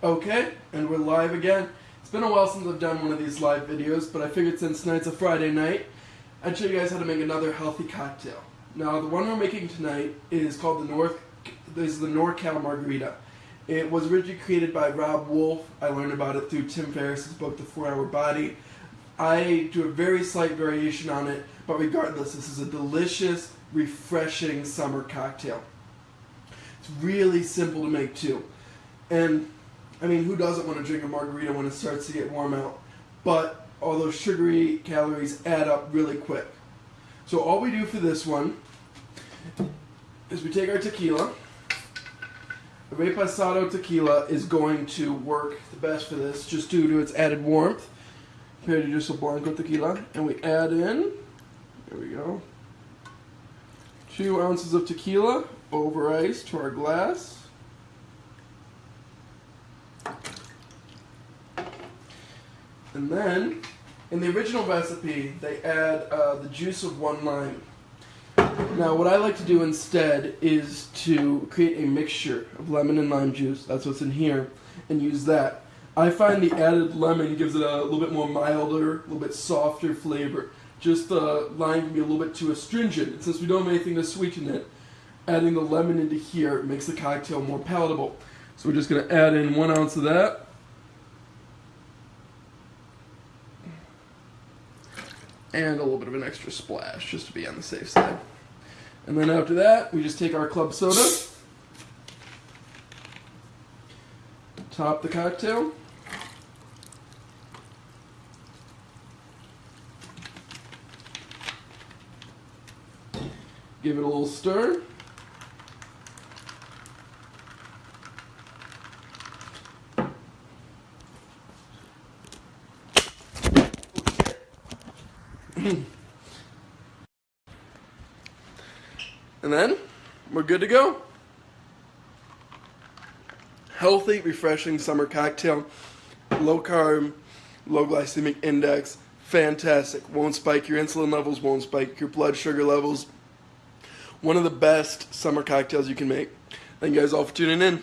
Okay, and we're live again. It's been a while since I've done one of these live videos, but I figured since tonight's a Friday night, I'd show you guys how to make another healthy cocktail. Now, the one we're making tonight is called the North. This is the NorCal Margarita. It was originally created by Robb Wolf. I learned about it through Tim Ferriss's book, The Four Hour Body. I do a very slight variation on it, but regardless, this is a delicious, refreshing summer cocktail. It's really simple to make too. And I mean, who doesn't want to drink a margarita when it starts to get warm out? But all those sugary calories add up really quick. So all we do for this one is we take our tequila. The Reposado tequila is going to work the best for this just due to its added warmth compared to just a Blanco tequila. And we add in, there we go, two ounces of tequila over ice to our glass. And then, in the original recipe, they add uh, the juice of one lime. Now, what I like to do instead is to create a mixture of lemon and lime juice. That's what's in here, and use that. I find the added lemon gives it a little bit more milder, a little bit softer flavor. Just the lime can be a little bit too astringent. Since we don't have anything to sweeten it, adding the lemon into here makes the cocktail more palatable. So we're just going to add in one ounce of that. And a little bit of an extra splash just to be on the safe side. And then after that, we just take our club soda, top the cocktail, give it a little stir. and then we're good to go. Healthy, refreshing summer cocktail. Low carb, low glycemic index. Fantastic. Won't spike your insulin levels, won't spike your blood sugar levels. One of the best summer cocktails you can make. Thank you guys all for tuning in.